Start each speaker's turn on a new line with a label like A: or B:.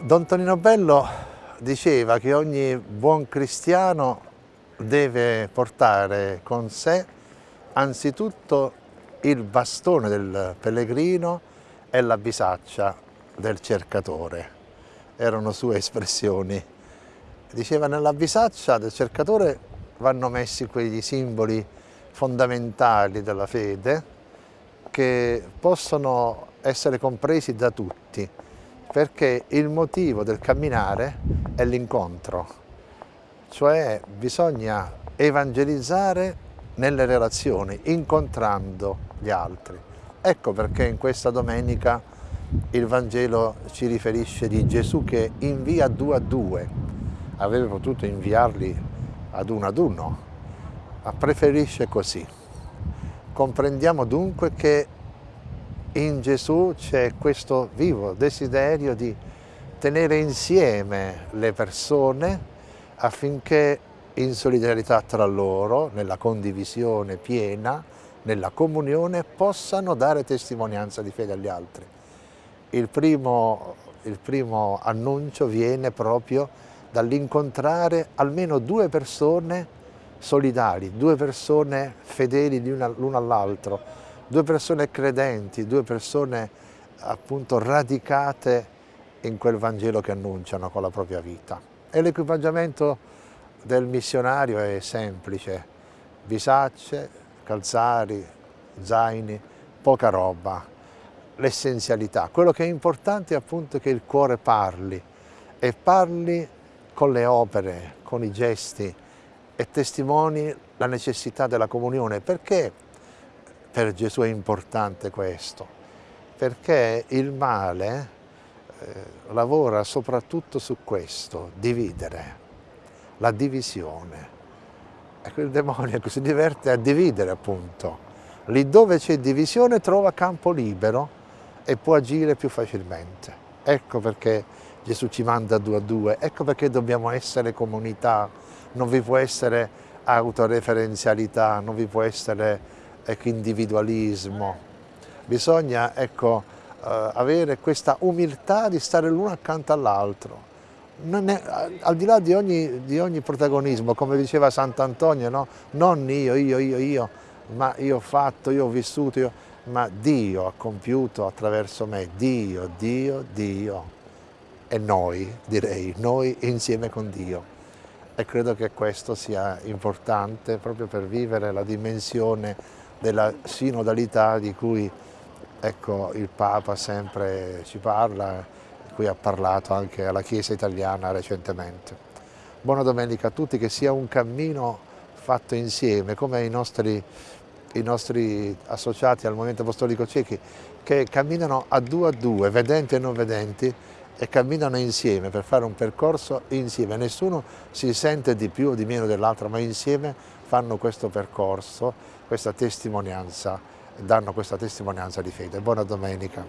A: Don Tonino Bello diceva che ogni buon cristiano deve portare con sé anzitutto il bastone del pellegrino e la bisaccia del cercatore. Erano sue espressioni. Diceva nella bisaccia del cercatore vanno messi quegli simboli fondamentali della fede che possono essere compresi da tutti perché il motivo del camminare è l'incontro, cioè bisogna evangelizzare nelle relazioni, incontrando gli altri. Ecco perché in questa domenica il Vangelo ci riferisce di Gesù che invia due a due, avrebbe potuto inviarli ad uno ad uno, ma preferisce così. Comprendiamo dunque che in Gesù c'è questo vivo desiderio di tenere insieme le persone affinché in solidarietà tra loro, nella condivisione piena, nella comunione, possano dare testimonianza di fede agli altri. Il primo, il primo annuncio viene proprio dall'incontrare almeno due persone solidari, due persone fedeli l'uno all'altro, due persone credenti, due persone appunto radicate in quel Vangelo che annunciano con la propria vita. E l'equipaggiamento del missionario è semplice, bisacce, calzari, zaini, poca roba, l'essenzialità. Quello che è importante è appunto che il cuore parli e parli con le opere, con i gesti e testimoni la necessità della comunione. Perché per Gesù è importante questo? Perché il male eh, lavora soprattutto su questo, dividere la divisione. Ecco, il demonio si diverte a dividere appunto. Lì dove c'è divisione trova campo libero e può agire più facilmente. Ecco perché Gesù ci manda due a due, ecco perché dobbiamo essere comunità, non vi può essere autoreferenzialità, non vi può essere ecco, individualismo. Bisogna ecco, eh, avere questa umiltà di stare l'uno accanto all'altro al di là di ogni, di ogni, protagonismo, come diceva Sant'Antonio, no? non io, io, io, io, ma io ho fatto, io ho vissuto, io, ma Dio ha compiuto attraverso me, Dio, Dio, Dio e noi, direi, noi insieme con Dio. E credo che questo sia importante proprio per vivere la dimensione della sinodalità di cui ecco, il Papa sempre ci parla, cui ha parlato anche alla Chiesa italiana recentemente. Buona domenica a tutti, che sia un cammino fatto insieme, come i nostri, i nostri associati al Movimento Apostolico Ciechi, che camminano a due a due, vedenti e non vedenti, e camminano insieme per fare un percorso insieme. Nessuno si sente di più o di meno dell'altro, ma insieme fanno questo percorso, questa testimonianza, danno questa testimonianza di fede. Buona domenica.